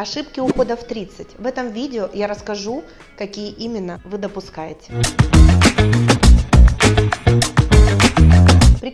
Ошибки ухода в 30. В этом видео я расскажу, какие именно вы допускаете.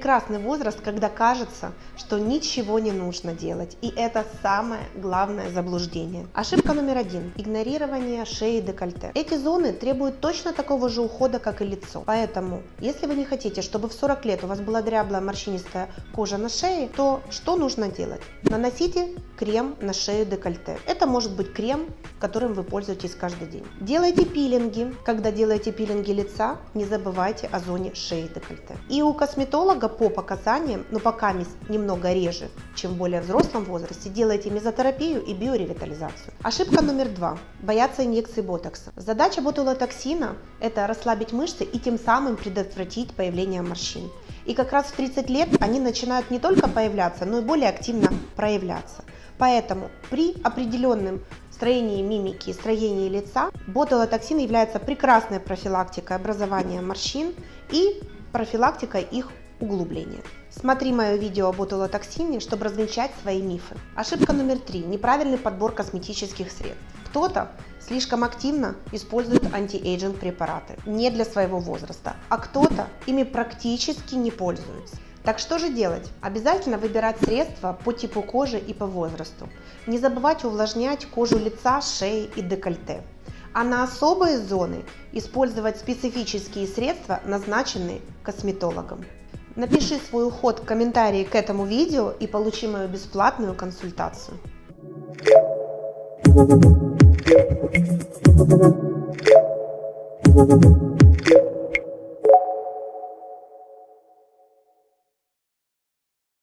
Прекрасный возраст, когда кажется, что ничего не нужно делать. И это самое главное заблуждение. Ошибка номер один. Игнорирование шеи и декольте. Эти зоны требуют точно такого же ухода, как и лицо. Поэтому, если вы не хотите, чтобы в 40 лет у вас была дряблая морщинистая кожа на шее, то что нужно делать? Наносите крем на шею декольте. Это может быть крем, которым вы пользуетесь каждый день. Делайте пилинги. Когда делаете пилинги лица, не забывайте о зоне шеи декольте. И у косметолога по показаниям, но пока немного реже, чем в более взрослом возрасте, делайте мезотерапию и биоревитализацию. Ошибка номер два. Бояться инъекции ботокса. Задача ботулотоксина – это расслабить мышцы и тем самым предотвратить появление морщин. И как раз в 30 лет они начинают не только появляться, но и более активно проявляться. Поэтому при определенном строении мимики строении лица ботулотоксин является прекрасной профилактикой образования морщин и профилактикой их углубления. Смотри мое видео о ботулотоксине, чтобы развенчать свои мифы. Ошибка номер три. Неправильный подбор косметических средств. Кто-то слишком активно использует anti-aging препараты не для своего возраста, а кто-то ими практически не пользуется. Так что же делать? Обязательно выбирать средства по типу кожи и по возрасту. Не забывайте увлажнять кожу лица, шеи и декольте. А на особые зоны использовать специфические средства, назначенные косметологом. Напиши свой уход в комментарии к этому видео и получи мою бесплатную консультацию.